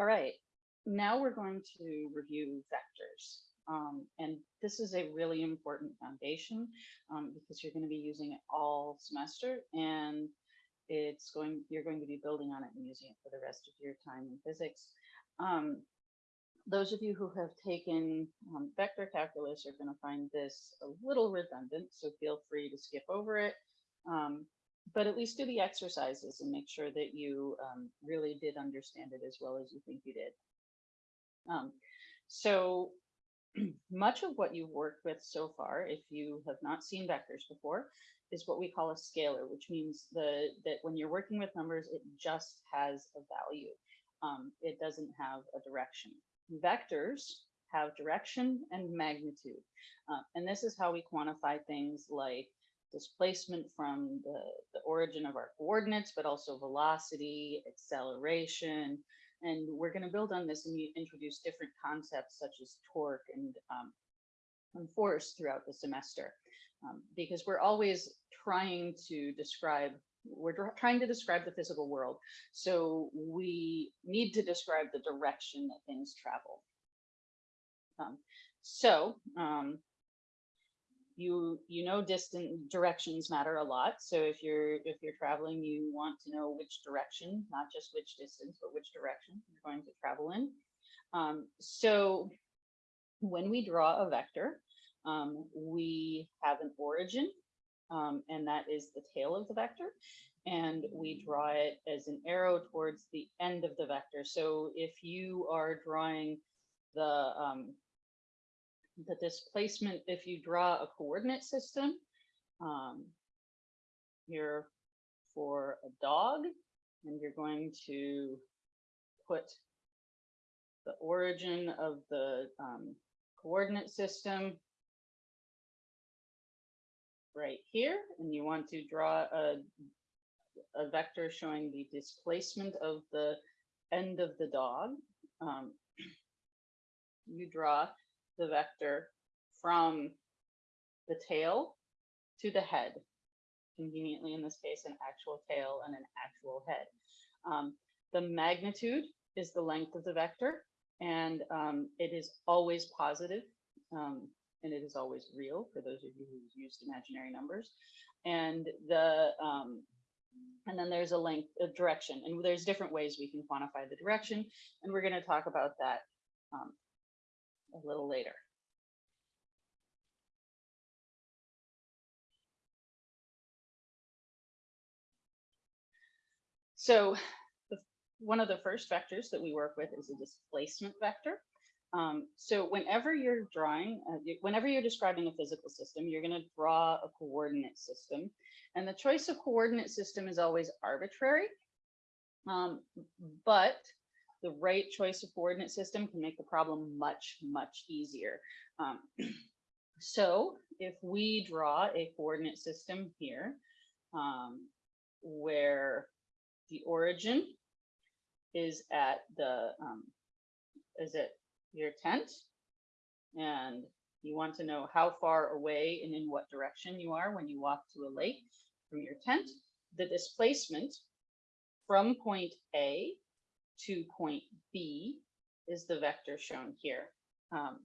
All right, now we're going to review vectors. Um, and this is a really important foundation um, because you're going to be using it all semester and it's going, you're going to be building on it and using it for the rest of your time in physics. Um, those of you who have taken um, vector calculus are going to find this a little redundant, so feel free to skip over it. But at least do the exercises and make sure that you um, really did understand it as well as you think you did. Um, so much of what you've worked with so far, if you have not seen vectors before, is what we call a scalar, which means the that when you're working with numbers, it just has a value. Um, it doesn't have a direction. Vectors have direction and magnitude. Uh, and this is how we quantify things like displacement from the, the origin of our coordinates, but also velocity, acceleration. And we're going to build on this and introduce different concepts such as torque and, um, and force throughout the semester. Um, because we're always trying to describe we're trying to describe the physical world. So we need to describe the direction that things travel. Um, so um, you you know distant directions matter a lot. So if you're if you're traveling, you want to know which direction, not just which distance, but which direction you're going to travel in. Um, so when we draw a vector, um, we have an origin, um, and that is the tail of the vector. And we draw it as an arrow towards the end of the vector. So if you are drawing the um, the displacement, if you draw a coordinate system, um, here for a dog, and you're going to put the origin of the um, coordinate system right here, and you want to draw a, a vector showing the displacement of the end of the dog. Um, you draw the vector from the tail to the head, conveniently in this case, an actual tail and an actual head. Um, the magnitude is the length of the vector, and um, it is always positive, um, and it is always real for those of you who've used imaginary numbers. And the um, and then there's a length, a direction, and there's different ways we can quantify the direction, and we're going to talk about that um, a little later. So the, one of the first vectors that we work with is a displacement vector. Um, so whenever you're drawing, uh, whenever you're describing a physical system, you're going to draw a coordinate system. And the choice of coordinate system is always arbitrary. Um, but the right choice of coordinate system can make the problem much, much easier. Um, so if we draw a coordinate system here, um, where the origin is at the, um, is it your tent? And you want to know how far away and in what direction you are when you walk to a lake from your tent. The displacement from point A to point B is the vector shown here. Um,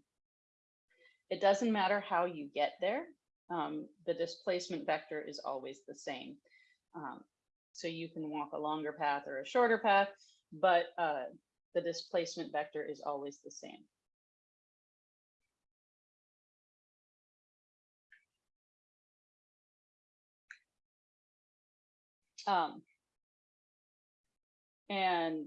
it doesn't matter how you get there. Um, the displacement vector is always the same. Um, so you can walk a longer path or a shorter path, but uh, the displacement vector is always the same. Um, and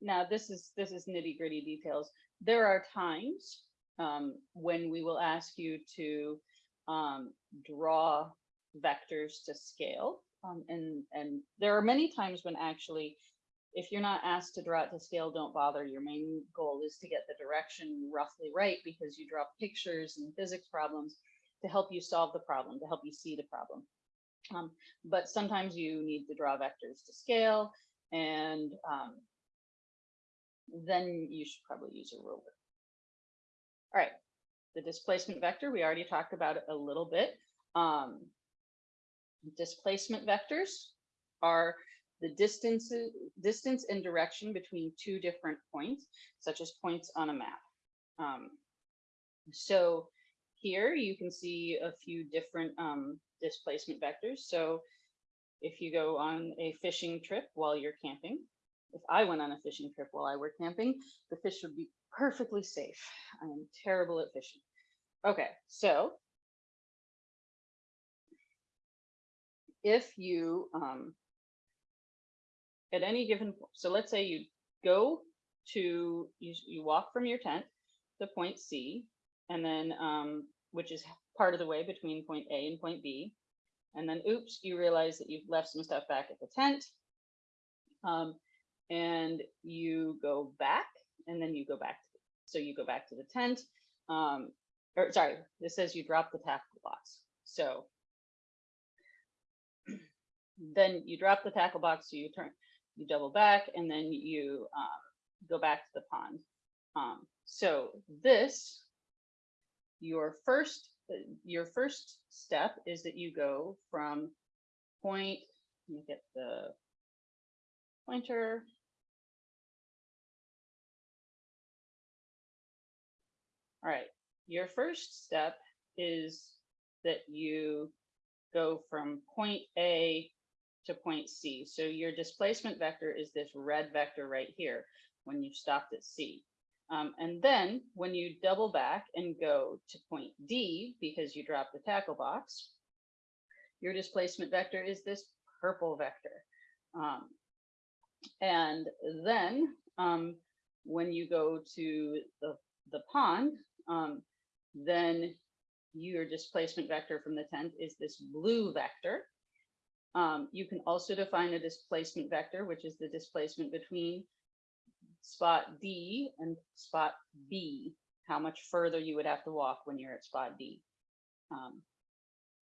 now this is this is nitty gritty details. There are times um, when we will ask you to um, draw vectors to scale. Um, and, and there are many times when actually, if you're not asked to draw it to scale, don't bother. Your main goal is to get the direction roughly right because you draw pictures and physics problems to help you solve the problem, to help you see the problem. Um, but sometimes you need to draw vectors to scale and um, then you should probably use a ruler. All right, the displacement vector, we already talked about it a little bit. Um, displacement vectors are the distance, distance and direction between two different points, such as points on a map. Um, so here you can see a few different um, displacement vectors. So if you go on a fishing trip while you're camping, if I went on a fishing trip while I were camping, the fish would be perfectly safe. I am terrible at fishing. Okay, so if you, um, at any given, so let's say you go to, you, you walk from your tent to point C, and then, um, which is part of the way between point A and point B. And then, oops, you realize that you've left some stuff back at the tent. Um, and you go back, and then you go back. To, So you go back to the tent. Um, or sorry, this says you drop the tackle box. So then you drop the tackle box, so you turn, you double back, and then you um, go back to the pond. Um, so this, your first, your first step is that you go from point, let me get the pointer. All right, your first step is that you go from point A to point C. So your displacement vector is this red vector right here when you stopped at C. Um, and then when you double back and go to point D, because you dropped the tackle box, your displacement vector is this purple vector. Um, and then um, when you go to the, the pond, um, then your displacement vector from the tent is this blue vector. Um, you can also define a displacement vector, which is the displacement between spot D and spot B, how much further you would have to walk when you're at spot D. Um,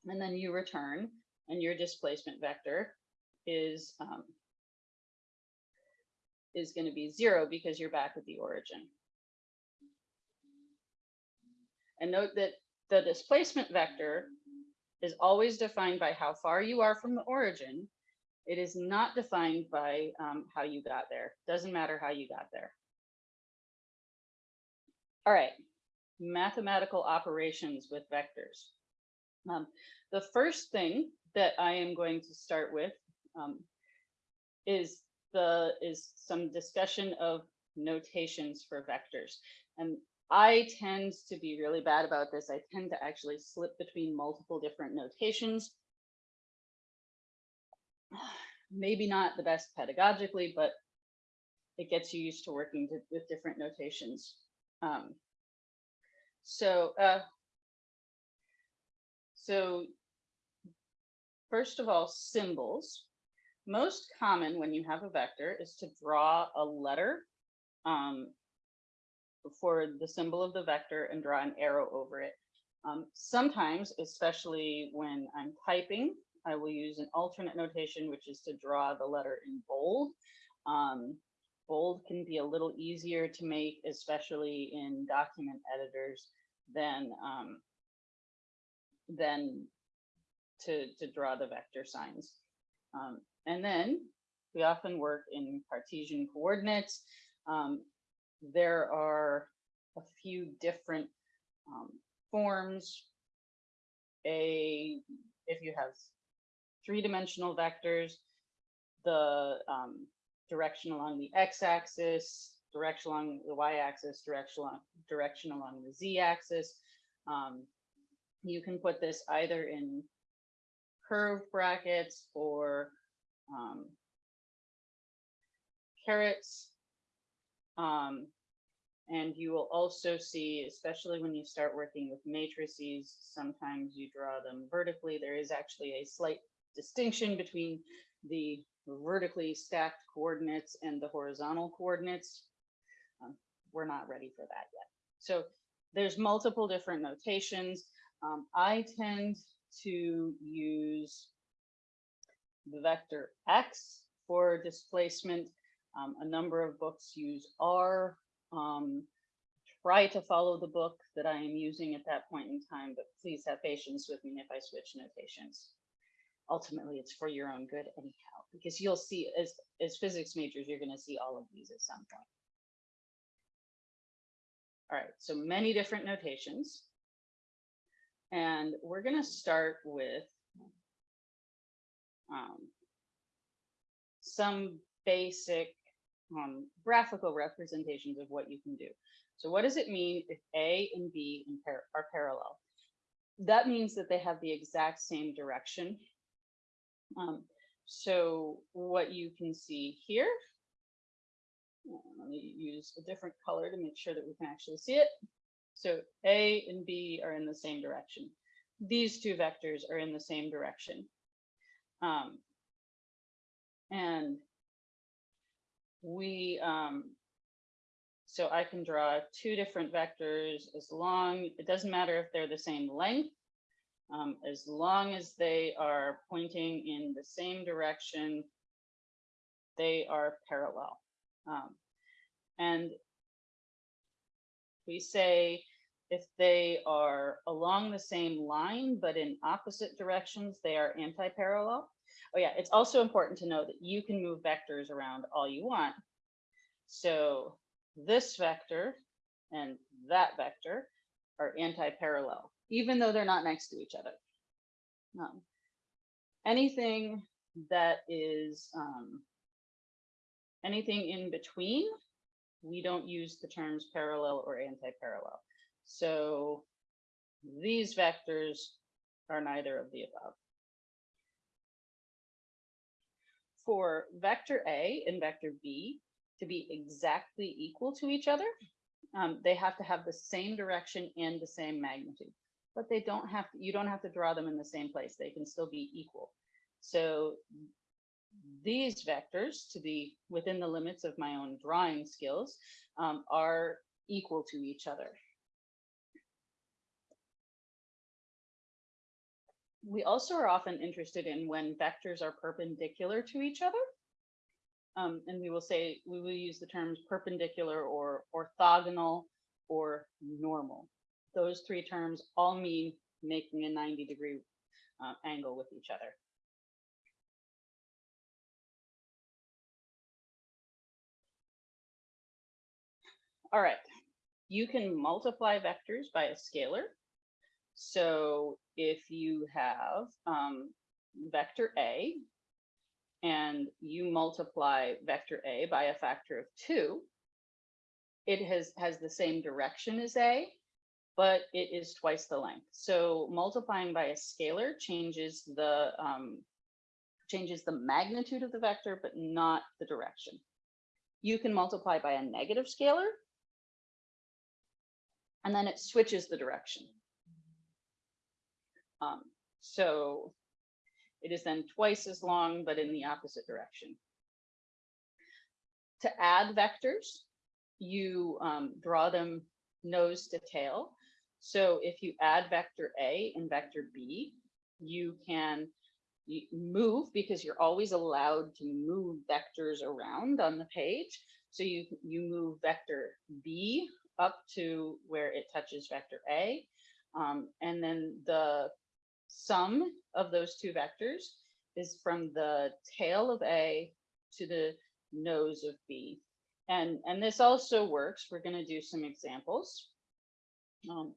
and then you return and your displacement vector is um, is going to be zero because you're back at the origin. And note that the displacement vector is always defined by how far you are from the origin. It is not defined by um, how you got there. Doesn't matter how you got there. All right, mathematical operations with vectors. Um, the first thing that I am going to start with um, is the is some discussion of notations for vectors. And I tend to be really bad about this. I tend to actually slip between multiple different notations. Maybe not the best pedagogically, but it gets you used to working to, with different notations. Um, so, uh, so first of all, symbols. Most common when you have a vector is to draw a letter um, for the symbol of the vector and draw an arrow over it. Um, sometimes, especially when I'm typing, I will use an alternate notation, which is to draw the letter in bold. Um, bold can be a little easier to make, especially in document editors, than um, than to, to draw the vector signs. Um, and then we often work in Cartesian coordinates. Um, there are a few different um, forms. A, if you have three-dimensional vectors, the um, direction along the x-axis, direction along the y-axis, direction along, direction along the z-axis. Um, you can put this either in curved brackets or um, carets um, and you will also see, especially when you start working with matrices, sometimes you draw them vertically. There is actually a slight distinction between the vertically stacked coordinates and the horizontal coordinates. Um, we're not ready for that yet. So there's multiple different notations. Um, I tend to use the vector X for displacement um, a number of books use R. Um, try to follow the book that I am using at that point in time, but please have patience with me if I switch notations. ultimately it's for your own good anyhow, because you'll see as, as physics majors, you're gonna see all of these at some point. All right, so many different notations. And we're gonna start with um, some basic um, graphical representations of what you can do. So what does it mean if A and B are parallel? That means that they have the exact same direction. Um, so what you can see here, uh, let me use a different color to make sure that we can actually see it. So A and B are in the same direction. These two vectors are in the same direction. Um, and we, um, so I can draw two different vectors as long, it doesn't matter if they're the same length, um, as long as they are pointing in the same direction, they are parallel. Um, and we say if they are along the same line, but in opposite directions, they are anti-parallel. Oh yeah, it's also important to know that you can move vectors around all you want. So this vector and that vector are anti-parallel, even though they're not next to each other. Um, anything that is um, anything in between, we don't use the terms parallel or anti-parallel. So these vectors are neither of the above. For vector A and vector B to be exactly equal to each other, um, they have to have the same direction and the same magnitude, but they don't have to, you don't have to draw them in the same place. They can still be equal. So these vectors to be within the limits of my own drawing skills um, are equal to each other. We also are often interested in when vectors are perpendicular to each other. Um, and we will say, we will use the terms perpendicular or orthogonal or normal. Those three terms all mean making a 90 degree uh, angle with each other. All right, you can multiply vectors by a scalar. So if you have um, vector A and you multiply vector A by a factor of two, it has, has the same direction as A, but it is twice the length. So multiplying by a scalar changes the um, changes the magnitude of the vector, but not the direction. You can multiply by a negative scalar, and then it switches the direction. Um, so it is then twice as long, but in the opposite direction. To add vectors, you um, draw them nose to tail. So if you add vector A and vector B, you can move because you're always allowed to move vectors around on the page. So you, you move vector B up to where it touches vector A. Um, and then the sum of those two vectors is from the tail of A to the nose of B. And, and this also works. We're going to do some examples. Um,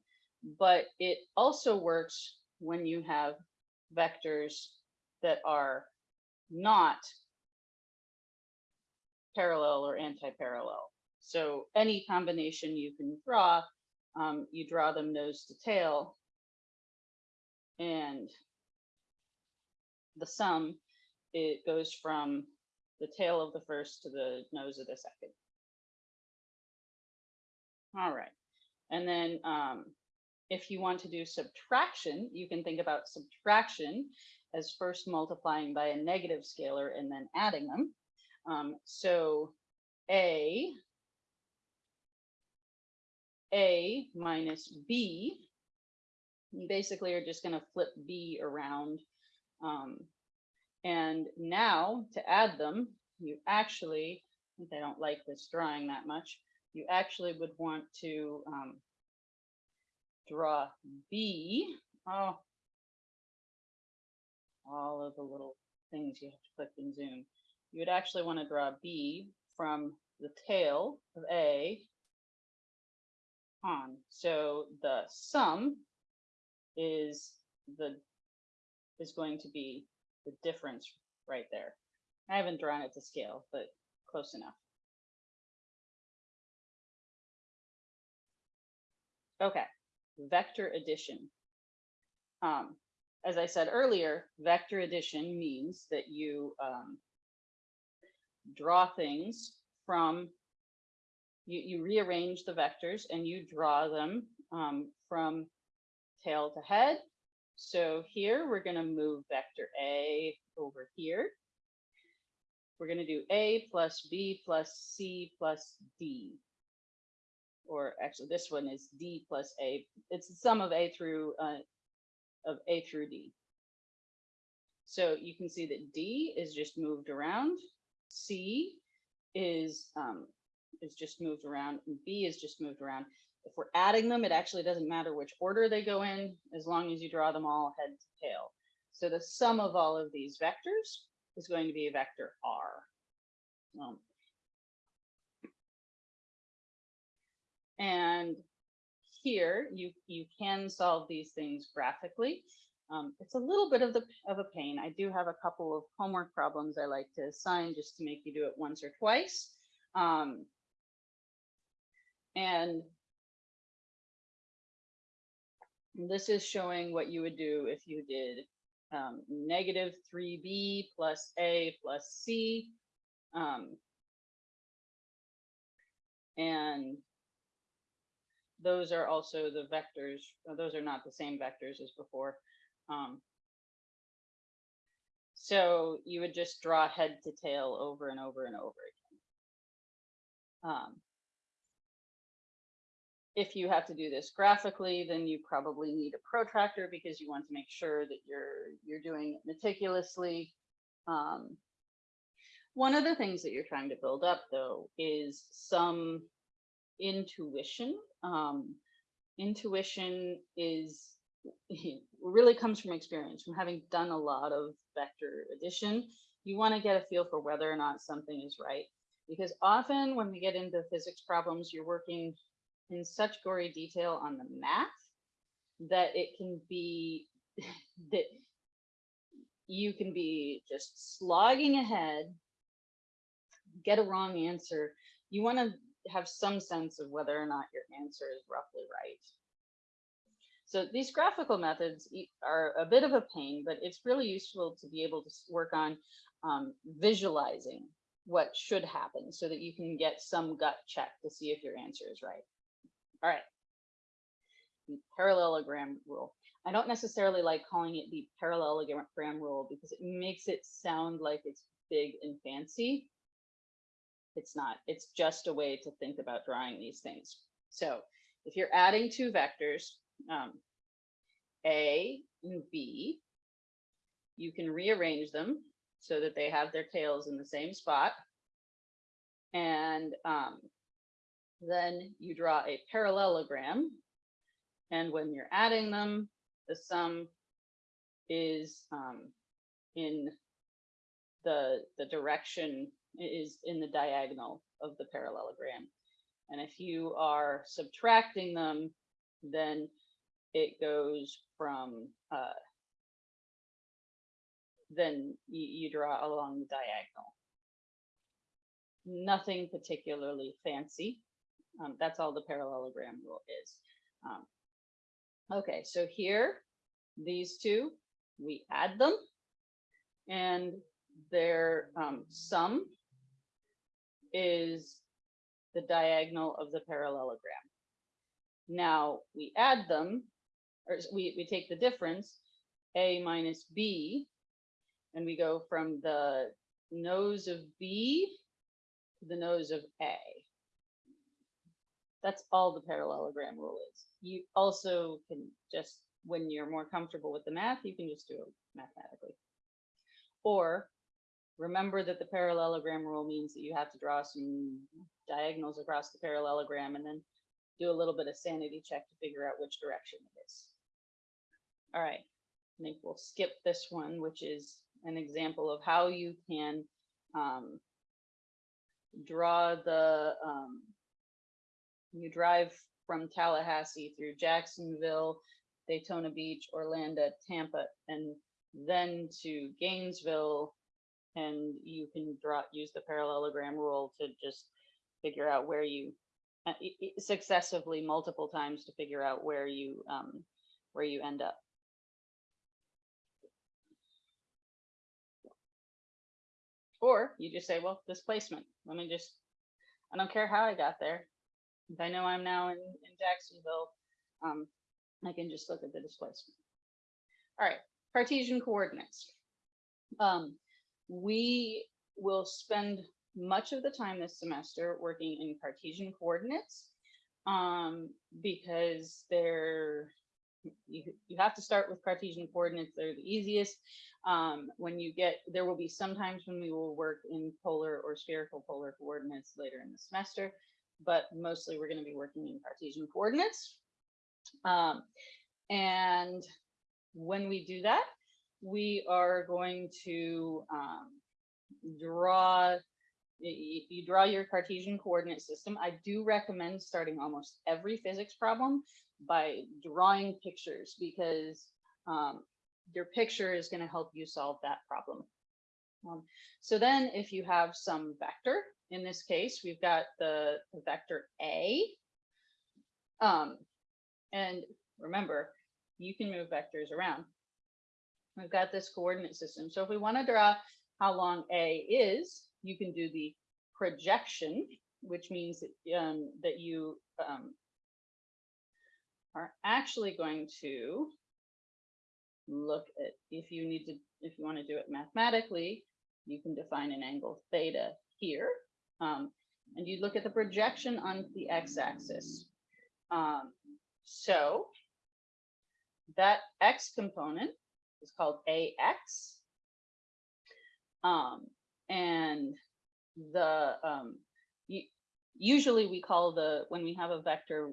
but it also works when you have vectors that are not parallel or anti-parallel. So any combination you can draw, um, you draw them nose to tail, and the sum, it goes from the tail of the first to the nose of the second. All right. And then um, if you want to do subtraction, you can think about subtraction as first multiplying by a negative scalar and then adding them. Um, so A, A minus B you basically are just going to flip B around. Um, and now to add them, you actually, I don't like this drawing that much, you actually would want to um, draw B. Oh, all of the little things you have to click and zoom. You would actually want to draw B from the tail of A on. So the sum is the is going to be the difference right there. I haven't drawn it to scale, but close enough. Okay, vector addition. Um, as I said earlier, vector addition means that you um, draw things from, you, you rearrange the vectors and you draw them um, from tail to head. So here we're going to move vector A over here. We're going to do A plus B plus C plus D. Or actually, this one is D plus A. It's the sum of A through uh, of A through D. So you can see that D is just moved around. C is um, is just moved around. And B is just moved around. If we're adding them, it actually doesn't matter which order they go in, as long as you draw them all head to tail. So the sum of all of these vectors is going to be a vector R. Um, and here you you can solve these things graphically. Um, it's a little bit of the of a pain. I do have a couple of homework problems I like to assign just to make you do it once or twice. Um, and this is showing what you would do if you did um, negative 3b plus a plus c. Um, and those are also the vectors. uh, Those are not the same vectors as before. Um, so you would just draw head to tail over and over and over again. Um, if you have to do this graphically, then you probably need a protractor because you want to make sure that you're you're doing it meticulously. Um, one of the things that you're trying to build up, though, is some intuition. Um, intuition is really comes from experience, from having done a lot of vector addition. You want to get a feel for whether or not something is right. Because often when we get into physics problems, you're working in such gory detail on the math that it can be that you can be just slogging ahead, get a wrong answer. You want to have some sense of whether or not your answer is roughly right. So these graphical methods are a bit of a pain, but it's really useful to be able to work on um, visualizing what should happen so that you can get some gut check to see if your answer is right. All right. The parallelogram rule. I don't necessarily like calling it the parallelogram rule because it makes it sound like it's big and fancy. It's not. It's just a way to think about drawing these things. So if you're adding two vectors, um, A and B, you can rearrange them so that they have their tails in the same spot. And um, then you draw a parallelogram. And when you're adding them, the sum is um, in the, the direction is in the diagonal of the parallelogram. And if you are subtracting them, then it goes from, uh, then you, you draw along the diagonal. Nothing particularly fancy. Um, that's all the parallelogram rule is. Um, okay, so here, these two, we add them and their um, sum is the diagonal of the parallelogram. Now we add them, or we, we take the difference, A minus B, and we go from the nose of B to the nose of A. That's all the parallelogram rule is. You also can just, when you're more comfortable with the math, you can just do it mathematically. Or remember that the parallelogram rule means that you have to draw some diagonals across the parallelogram and then do a little bit of sanity check to figure out which direction it is. All right, I think we'll skip this one, which is an example of how you can um, draw the, um, you drive from Tallahassee through Jacksonville, Daytona Beach, Orlando, Tampa, and then to Gainesville. And you can draw, use the parallelogram rule to just figure out where you uh, successively multiple times to figure out where you um, where you end up. Or you just say, well, displacement. Let me just, I don't care how I got there. I know I'm now in, in Jacksonville, um, I can just look at the displacement. All right, Cartesian coordinates. Um, we will spend much of the time this semester working in Cartesian coordinates um, because they're you, you have to start with Cartesian coordinates. They're the easiest. Um, when you get, there will be some times when we will work in polar or spherical polar coordinates later in the semester, but mostly we're going to be working in Cartesian coordinates. Um, and when we do that, we are going to um, draw you draw your Cartesian coordinate system. I do recommend starting almost every physics problem by drawing pictures because um, your picture is going to help you solve that problem. Um, so then if you have some vector, in this case, we've got the, the vector A. Um, and remember, you can move vectors around. We've got this coordinate system. So if we want to draw how long A is, you can do the projection, which means that, um, that you um, are actually going to look at, if you need to, if you want to do it mathematically, you can define an angle theta here. Um, and you look at the projection on the x-axis. Um, so that x component is called ax. Um, and the um, usually we call the when we have a vector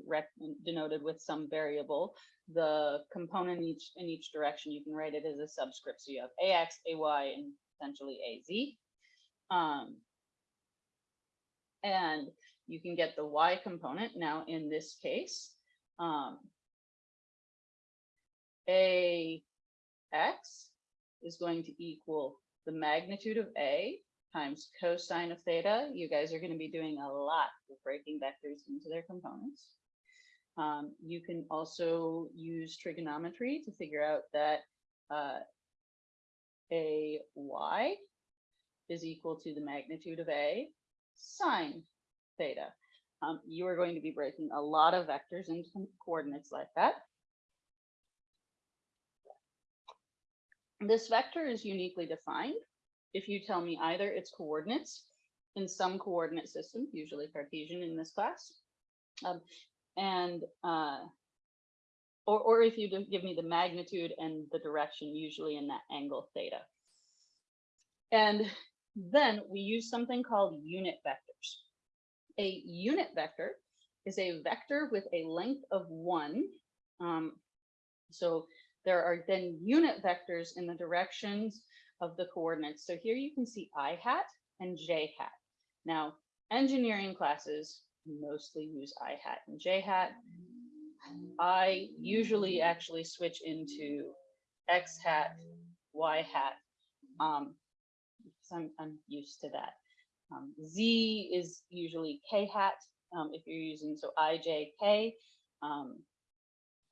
denoted with some variable, the component each in each direction you can write it as a subscript. So you have ax, ay, and potentially az. Um, and you can get the y component. Now in this case, um, ax is going to equal the magnitude of a times cosine of theta. You guys are going to be doing a lot of breaking vectors into their components. Um, you can also use trigonometry to figure out that uh, a y is equal to the magnitude of a sine theta. Um, you are going to be breaking a lot of vectors into coordinates like that. This vector is uniquely defined. If you tell me either its coordinates in some coordinate system, usually Cartesian in this class, um, and uh, or, or if you give me the magnitude and the direction, usually in that angle theta. And then we use something called unit vectors. A unit vector is a vector with a length of one. Um, so there are then unit vectors in the directions of the coordinates. So here you can see i hat and j hat. Now, engineering classes mostly use i hat and j hat. I usually actually switch into x hat, y hat, um, because I'm, I'm used to that. Um, Z is usually K hat um, if you're using, so I, J, K. Um,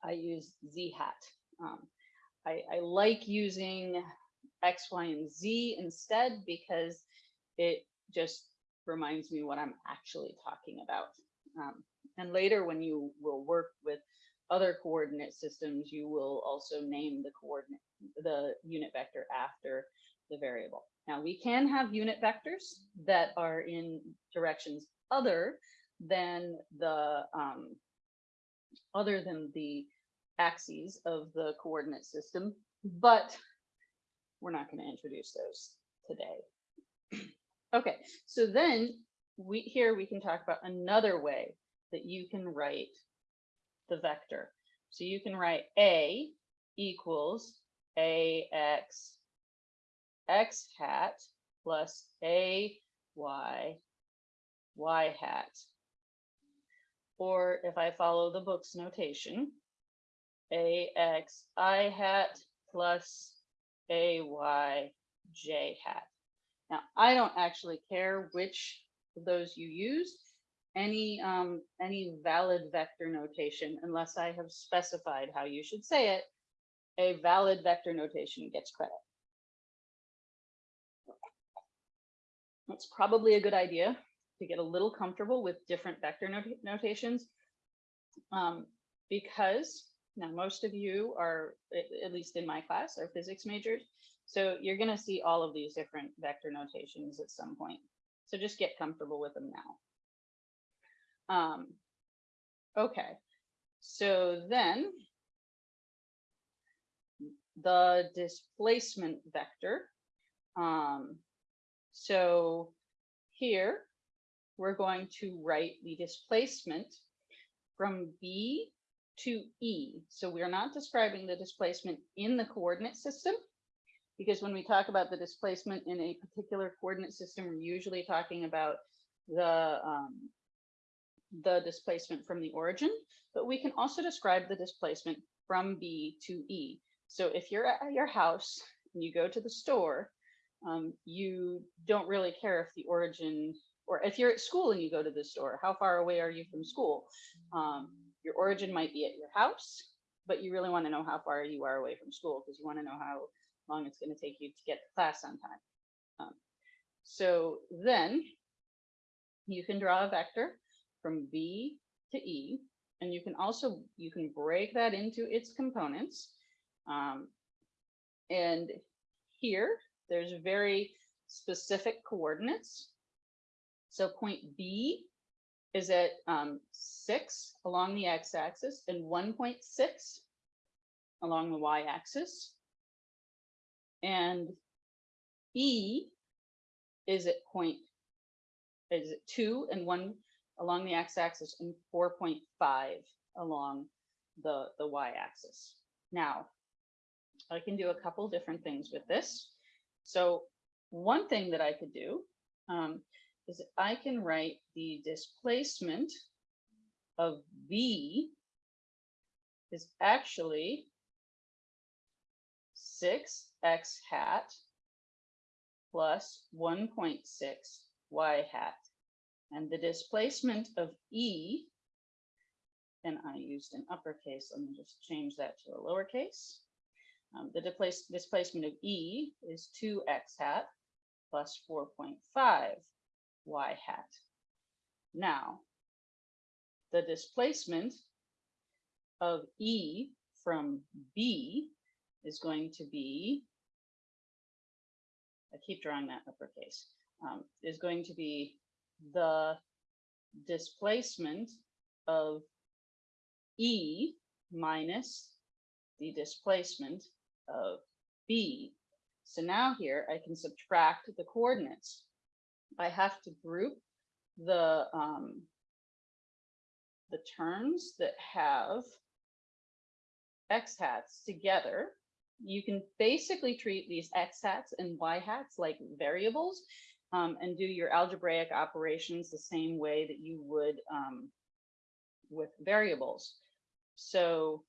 I use Z hat. Um, I, I like using X, Y, and Z instead because it just reminds me what I'm actually talking about. Um, and later when you will work with other coordinate systems, you will also name the coordinate, the unit vector after the variable. Now we can have unit vectors that are in directions other than the um, other than the axes of the coordinate system, but we're not going to introduce those today. okay, so then we here we can talk about another way that you can write the vector. So you can write a equals ax x hat plus a y y hat. Or if I follow the book's notation, ax i hat plus ay j hat. Now, I don't actually care which of those you use, any um, any valid vector notation, unless I have specified how you should say it, a valid vector notation gets credit. It's probably a good idea to get a little comfortable with different vector not notations um, because now most of you are, at least in my class, are physics majors. So you're going to see all of these different vector notations at some point. So just get comfortable with them now. Um, okay, so then the displacement vector. Um, so here we're going to write the displacement from B to E. So we're not describing the displacement in the coordinate system because when we talk about the displacement in a particular coordinate system, we're usually talking about the um, the displacement from the origin, but we can also describe the displacement from B to E. So if you're at your house and you go to the store, um, you don't really care if the origin, or if you're at school and you go to the store, how far away are you from school? Um, your origin might be at your house, but you really want to know how far you are away from school because you want to know how long it's going to take you to get to class on time. Um, so then you can draw a vector from B to E, and you can also, you can break that into its components. Um, and here, there's very specific coordinates. So point B is at um, 6 along the x-axis and 1.6 along the y-axis. And E is at point, is it 2 and 1 along the x-axis and 4.5 along the, the y-axis. Now, I can do a couple different things with this. So one thing that I could do um, is I can write the displacement of V is actually 6x hat plus 1.6 y hat. And the displacement of E, and I used an uppercase, let me just change that to a lowercase. Um, the displace, displacement of E is 2x hat plus 4.5 y hat. Now, the displacement of E from B is going to be, I keep drawing that uppercase, um, is going to be the displacement of E minus the displacement of B. So now here I can subtract the coordinates. I have to group the um, the terms that have x hats together. You can basically treat these x hats and y hats like variables um, and do your algebraic operations the same way that you would um, with variables. So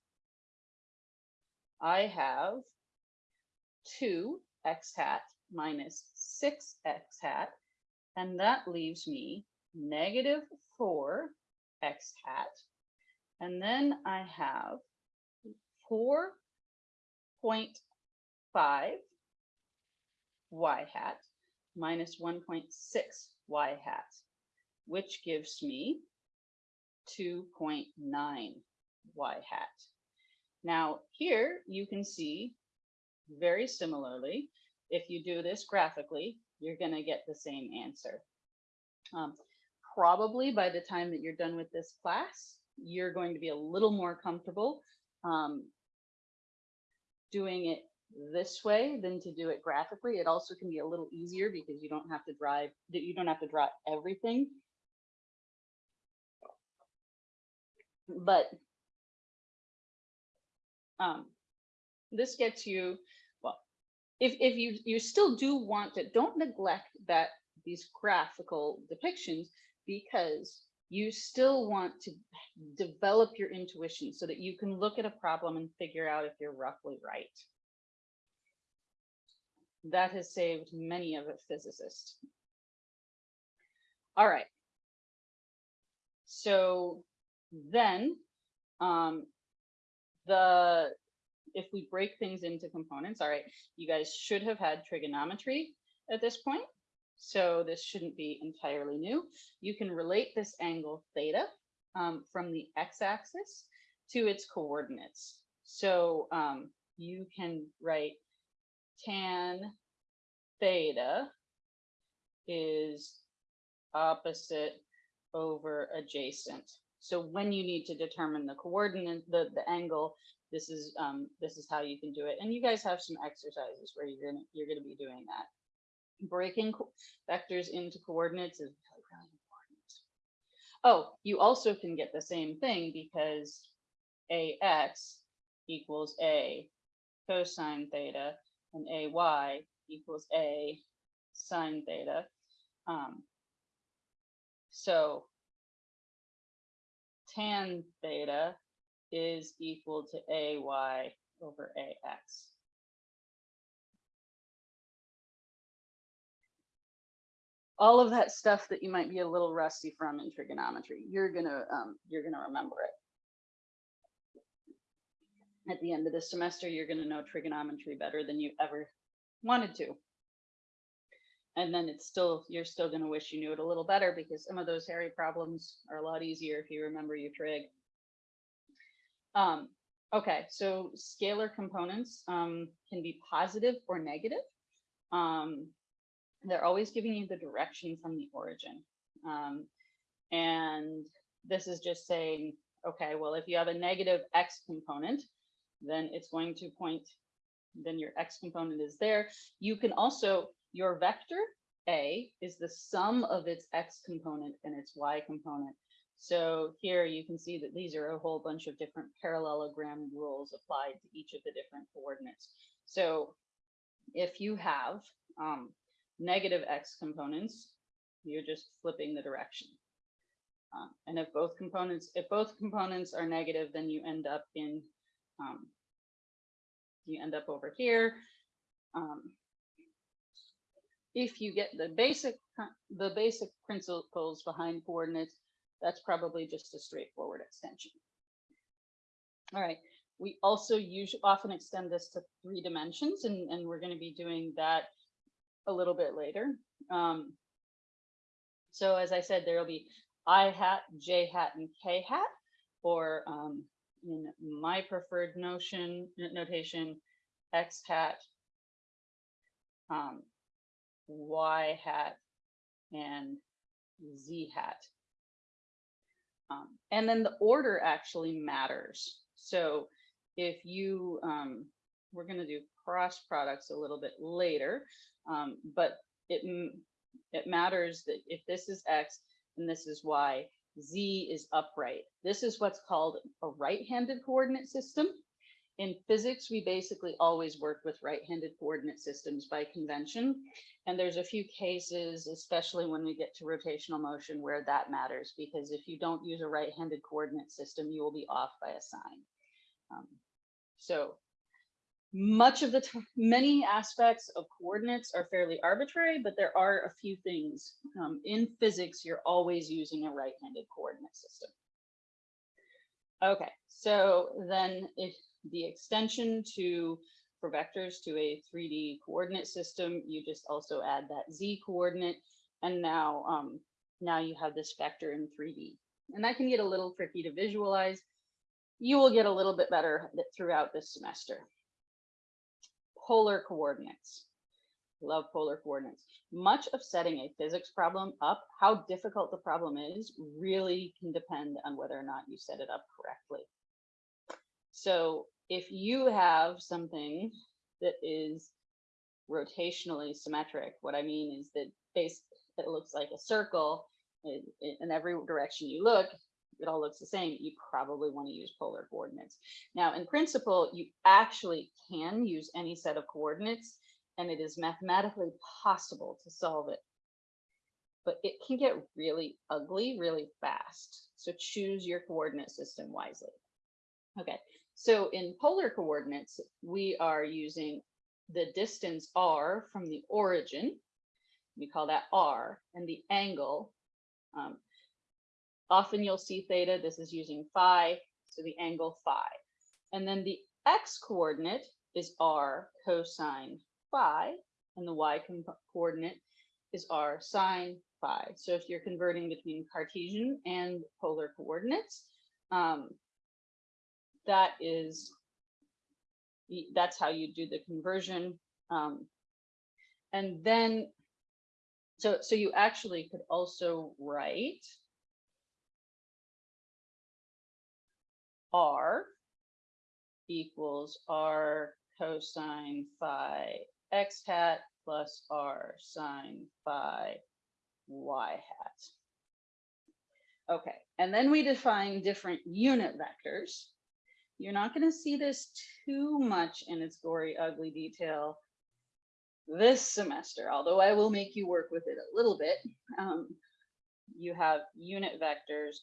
I have 2 x hat minus 6 x hat, and that leaves me negative 4 x hat. And then I have 4.5 y hat minus 1.6 y hat, which gives me 2.9 y hat. Now here you can see very similarly, if you do this graphically, you're going to get the same answer. Um, probably by the time that you're done with this class, you're going to be a little more comfortable um, doing it this way than to do it graphically. It also can be a little easier because you don't have to drive, you don't have to draw everything. But um, this gets you well, if, if you, you still do want to, don't neglect that these graphical depictions because you still want to develop your intuition so that you can look at a problem and figure out if you're roughly right. That has saved many of a physicist. All right. So then um, the if we break things into components, all right, you guys should have had trigonometry at this point. So this shouldn't be entirely new. You can relate this angle theta um, from the x-axis to its coordinates. So um, you can write tan theta is opposite over adjacent. So when you need to determine the coordinate, the, the angle, this is um, this is how you can do it. And you guys have some exercises where you're gonna you're gonna be doing that. Breaking vectors into coordinates is really, really important. Oh, you also can get the same thing because ax equals a cosine theta and ay equals a sine theta. Um, so tan theta is equal to ay over ax. All of that stuff that you might be a little rusty from in trigonometry, you're gonna um, you're gonna remember it. At the end of the semester, you're gonna know trigonometry better than you ever wanted to. And then it's still you're still gonna wish you knew it a little better because some of those hairy problems are a lot easier if you remember your trig. Um, okay, so scalar components um, can be positive or negative. Um, they're always giving you the direction from the origin. Um, and this is just saying, okay, well, if you have a negative x component, then it's going to point, then your x component is there. You can also, your vector A is the sum of its x component and its y component. So here you can see that these are a whole bunch of different parallelogram rules applied to each of the different coordinates. So if you have um, negative x components, you're just flipping the direction. Um, and if both components, if both components are negative, then you end up in, um, you end up over here. Um, if you get the basic, the basic principles behind coordinates, that's probably just a straightforward extension. All right, we also use, often extend this to three dimensions, and, and we're going to be doing that a little bit later. Um, so as I said, there will be I hat, J hat, and K hat, or um, in my preferred notion notation, X hat, um, Y hat, and Z hat. Um, and then the order actually matters. So if you, um, we're going to do cross products a little bit later, um, but it, it matters that if this is X and this is Y, Z is upright. This is what's called a right-handed coordinate system. In physics, we basically always work with right-handed coordinate systems by convention. And there's a few cases, especially when we get to rotational motion, where that matters, because if you don't use a right-handed coordinate system, you will be off by a sign. Um, so much of the many aspects of coordinates are fairly arbitrary, but there are a few things. Um, in physics, you're always using a right-handed coordinate system. Okay, so then if the extension to for vectors to a 3D coordinate system, you just also add that Z coordinate. And now, um, now you have this vector in 3D. And that can get a little tricky to visualize. You will get a little bit better throughout this semester. Polar coordinates. Love polar coordinates. Much of setting a physics problem up, how difficult the problem is, really can depend on whether or not you set it up correctly. So if you have something that is rotationally symmetric, what I mean is that base it looks like a circle in, in every direction you look, it all looks the same, you probably want to use polar coordinates. Now, in principle, you actually can use any set of coordinates and it is mathematically possible to solve it. But it can get really ugly really fast. So choose your coordinate system wisely. Okay, so in polar coordinates, we are using the distance r from the origin. We call that r, and the angle. Um, often you'll see theta, this is using phi, so the angle phi. And then the x coordinate is r cosine phi, and the y coordinate is r sine phi. So if you're converting between Cartesian and polar coordinates, um, that is, that's how you do the conversion. Um, and then, so, so you actually could also write r equals r cosine phi x hat plus r sine phi y hat. Okay, and then we define different unit vectors. You're not going to see this too much in its gory, ugly detail this semester, although I will make you work with it a little bit. Um, you have unit vectors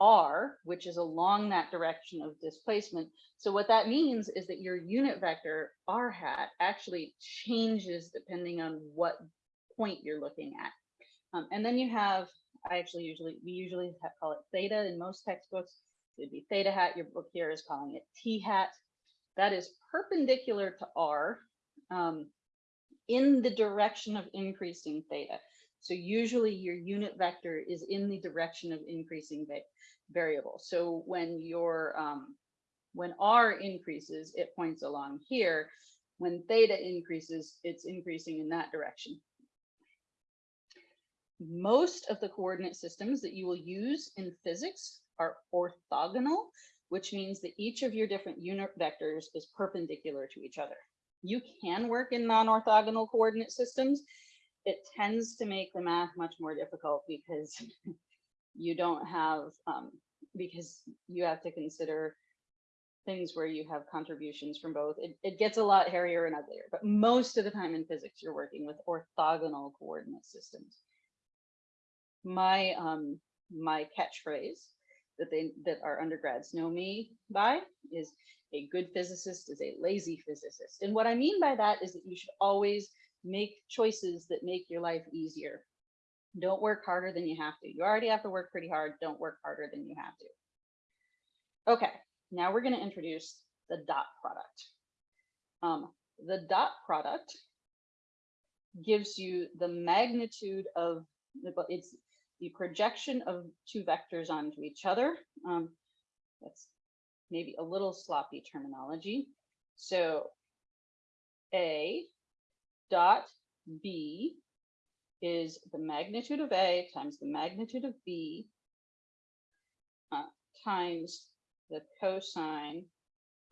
r, which is along that direction of displacement. So what that means is that your unit vector r hat actually changes depending on what point you're looking at. Um, and then you have, I actually usually, we usually call it theta in most textbooks. It'd be theta hat. Your book here is calling it t hat. That is perpendicular to r um, in the direction of increasing theta. So usually your unit vector is in the direction of increasing variable. So when your um, when r increases, it points along here. When theta increases, it's increasing in that direction. Most of the coordinate systems that you will use in physics are orthogonal, which means that each of your different unit vectors is perpendicular to each other. You can work in non-orthogonal coordinate systems. It tends to make the math much more difficult because you don't have, um, because you have to consider things where you have contributions from both. It, it gets a lot hairier and uglier, but most of the time in physics, you're working with orthogonal coordinate systems. My, um, my catchphrase that they that our undergrads know me by is a good physicist is a lazy physicist. And what I mean by that is that you should always make choices that make your life easier. Don't work harder than you have to. You already have to work pretty hard. Don't work harder than you have to. Okay, now we're going to introduce the dot product. Um, the dot product gives you the magnitude of it's the projection of two vectors onto each other. Um, that's maybe a little sloppy terminology. So A dot B is the magnitude of A times the magnitude of B uh, times the cosine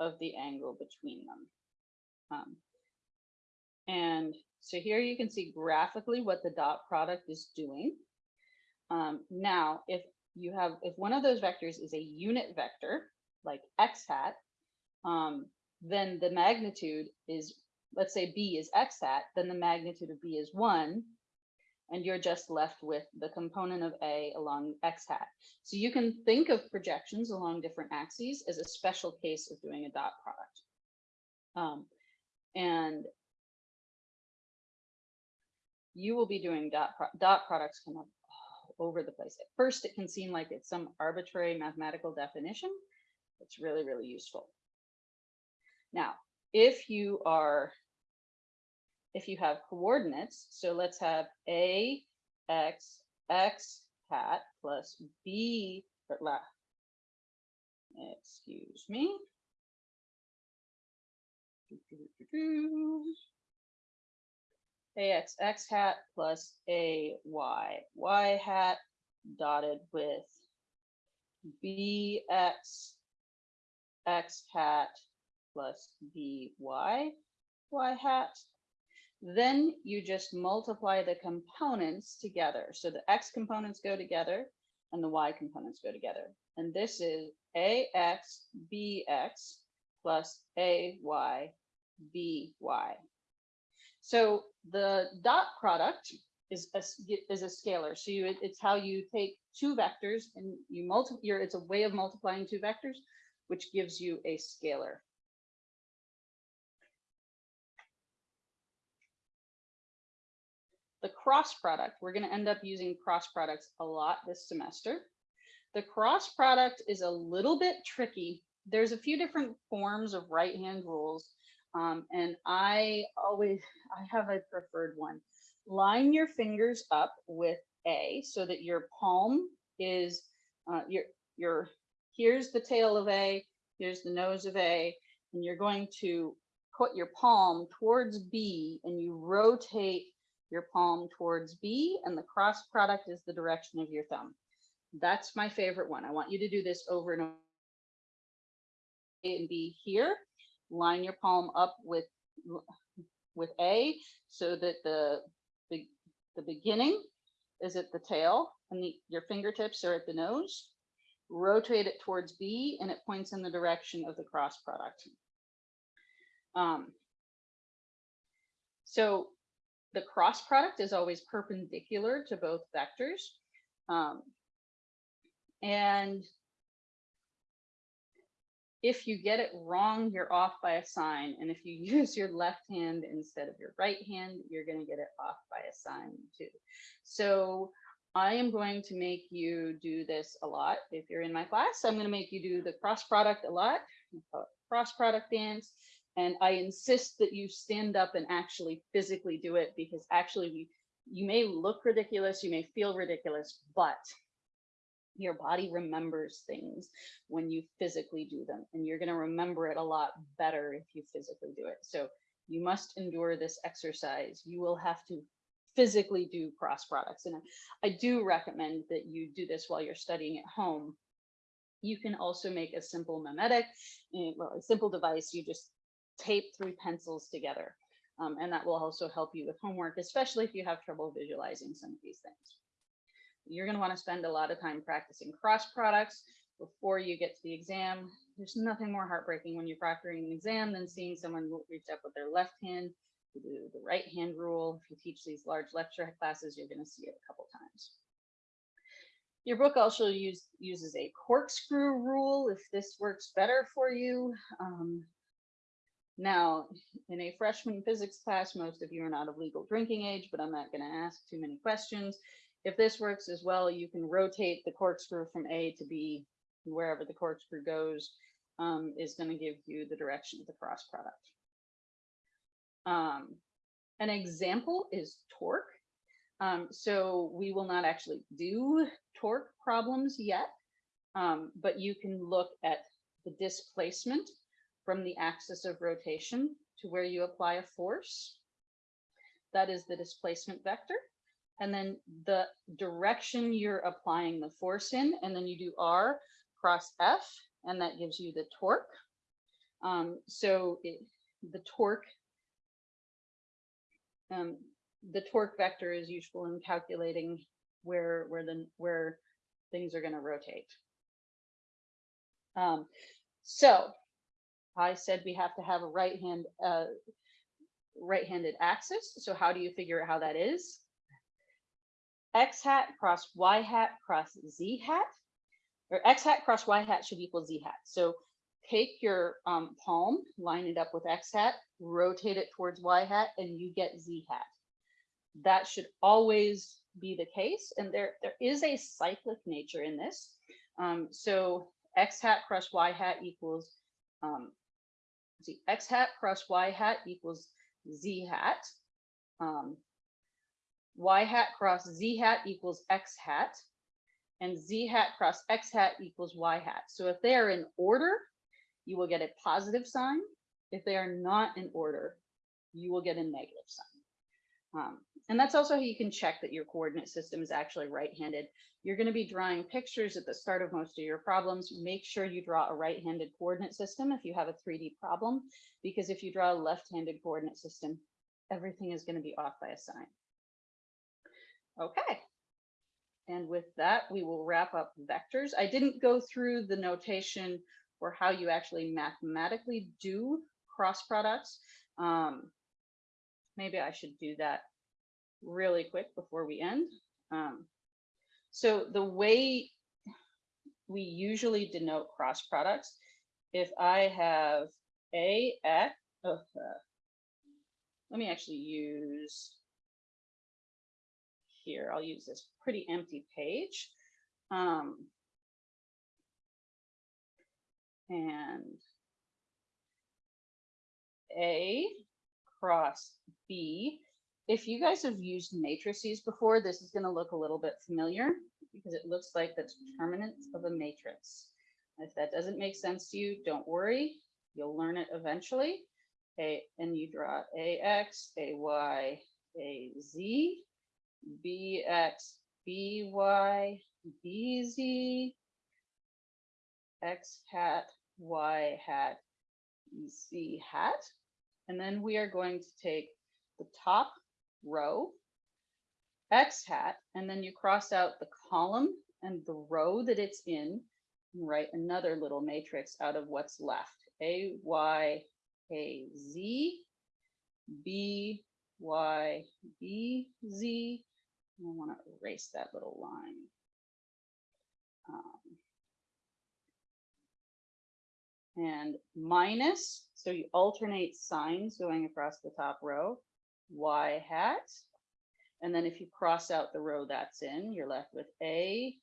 of the angle between them. Um, and so here you can see graphically what the dot product is doing. Um, now, if you have, if one of those vectors is a unit vector, like x hat, um, then the magnitude is, let's say b is x hat, then the magnitude of b is one, and you're just left with the component of a along x hat. So you can think of projections along different axes as a special case of doing a dot product. Um, and you will be doing dot, pro dot products come up over the place. At first, it can seem like it's some arbitrary mathematical definition. It's really, really useful. Now, if you are, if you have coordinates, so let's have a x x hat plus b, excuse me. Ax x hat plus a y y hat dotted with bx x hat plus by y hat. Then you just multiply the components together. So the x components go together and the y components go together. And this is ax bx plus ay by. So the dot product is a, is a scalar. So you, it's how you take two vectors and you multiply, it's a way of multiplying two vectors, which gives you a scalar. The cross product, we're going to end up using cross products a lot this semester. The cross product is a little bit tricky. There's a few different forms of right hand rules. Um, and I always, I have a preferred one. Line your fingers up with A so that your palm is, uh, your, your, here's the tail of A, here's the nose of A, and you're going to put your palm towards B and you rotate your palm towards B and the cross product is the direction of your thumb. That's my favorite one. I want you to do this over and over. A and B here. Line your palm up with with A so that the the, the beginning is at the tail and the, your fingertips are at the nose. Rotate it towards B and it points in the direction of the cross product. Um, so the cross product is always perpendicular to both vectors. Um, and if you get it wrong, you're off by a sign. And if you use your left hand instead of your right hand, you're going to get it off by a sign too. So I am going to make you do this a lot. If you're in my class, I'm going to make you do the cross product a lot, cross product dance. And I insist that you stand up and actually physically do it because actually you may look ridiculous, you may feel ridiculous, but your body remembers things when you physically do them and you're going to remember it a lot better if you physically do it. So you must endure this exercise. You will have to physically do cross products and i do recommend that you do this while you're studying at home. You can also make a simple memetic eh, well a simple device. You just tape three pencils together um, and that will also help you with homework especially if you have trouble visualizing some of these things you're going to want to spend a lot of time practicing cross products before you get to the exam. There's nothing more heartbreaking when you're proctoring an exam than seeing someone reach up with their left hand to do the right hand rule. If you teach these large lecture classes, you're going to see it a couple times. Your book also use, uses a corkscrew rule if this works better for you. Um, now, in a freshman physics class, most of you are not of legal drinking age, but I'm not going to ask too many questions. If this works as well, you can rotate the corkscrew from A to B, wherever the corkscrew goes um, is going to give you the direction of the cross product. Um, an example is torque. Um, so we will not actually do torque problems yet, um, but you can look at the displacement from the axis of rotation to where you apply a force. That is the displacement vector and then the direction you're applying the force in, and then you do R cross F, and that gives you the torque. Um, so it, the torque, um, the torque vector is useful in calculating where where the where things are going to rotate. Um, so I said we have to have a right hand uh, right-handed axis. So how do you figure out how that is? X hat cross y hat cross z hat, or x hat cross y hat should equal z hat. So take your um, palm, line it up with x hat, rotate it towards y hat, and you get z hat. That should always be the case. And there, there is a cyclic nature in this. Um, so x hat cross y hat equals, um, see, x hat cross y hat equals z hat. Um, y hat cross z hat equals x hat, and z hat cross x hat equals y hat. So if they are in order, you will get a positive sign. If they are not in order, you will get a negative sign. Um, and that's also how you can check that your coordinate system is actually right-handed. You're going to be drawing pictures at the start of most of your problems. Make sure you draw a right-handed coordinate system if you have a 3D problem, because if you draw a left-handed coordinate system, everything is going to be off by a sign. Okay. And with that, we will wrap up vectors. I didn't go through the notation for how you actually mathematically do cross products. Um, maybe I should do that really quick before we end. Um, so the way we usually denote cross products, if I have a x, oh, uh, let me actually use here. I'll use this pretty empty page. Um, and A cross B. If you guys have used matrices before, this is going to look a little bit familiar because it looks like the determinant of a matrix. If that doesn't make sense to you, don't worry. You'll learn it eventually. A, and you draw AX, AY, AZ, BX, BY, BZ, X hat, Y hat, Z hat. And then we are going to take the top row, X hat, and then you cross out the column and the row that it's in and write another little matrix out of what's left. A, Y, A, Z, B, Y, B, Z. I want to erase that little line. Um, and minus, so you alternate signs going across the top row, Y hat. And then if you cross out the row that's in, you're left with A,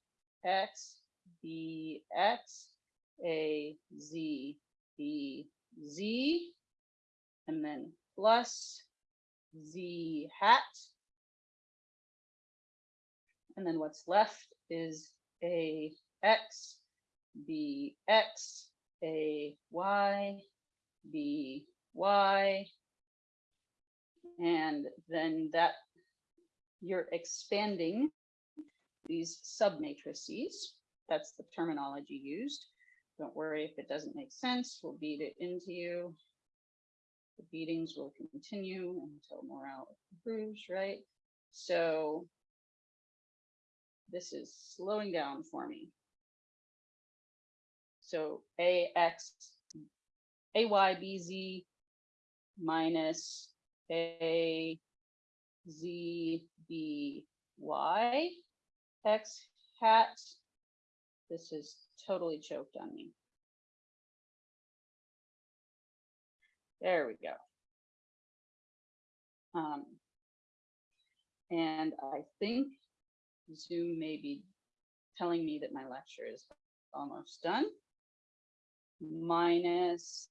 X, B, X, A, Z, B, Z, and then plus Z hat. And then what's left is A, X, B, X, A, Y, B, Y. And then that you're expanding these submatrices. That's the terminology used. Don't worry if it doesn't make sense, we'll beat it into you. The beatings will continue until morale improves, right? So this is slowing down for me. So AX, AYBZ minus A Z B Y X hat. This is totally choked on me. There we go. Um, and I think Zoom may be telling me that my lecture is almost done. Minus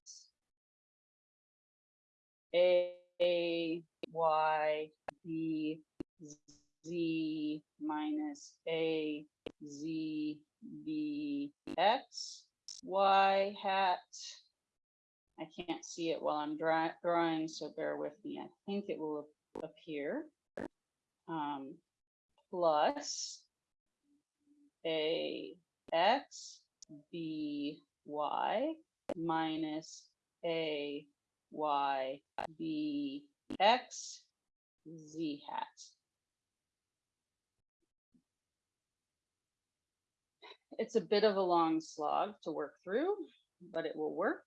A, A Y B Z minus A Z B X Y hat. I can't see it while I'm drawing, so bear with me. I think it will appear. Um, plus A X B Y minus A Y B X Z hat. It's a bit of a long slog to work through, but it will work.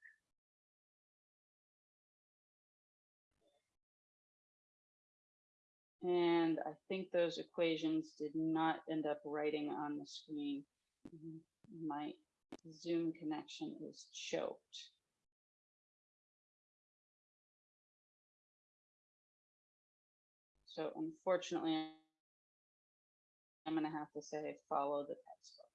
And I think those equations did not end up writing on the screen. My Zoom connection is choked. So unfortunately, I'm going to have to say follow the textbook.